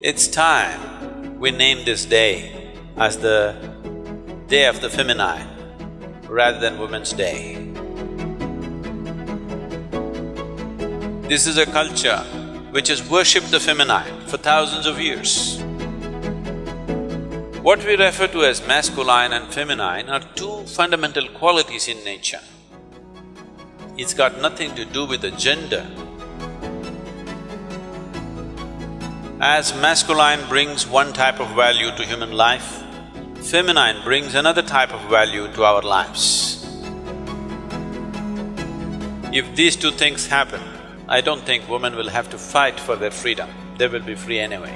It's time we name this day as the Day of the Feminine rather than Women's Day. This is a culture which has worshipped the feminine for thousands of years. What we refer to as masculine and feminine are two fundamental qualities in nature. It's got nothing to do with the gender. As masculine brings one type of value to human life, feminine brings another type of value to our lives. If these two things happen, I don't think women will have to fight for their freedom, they will be free anyway.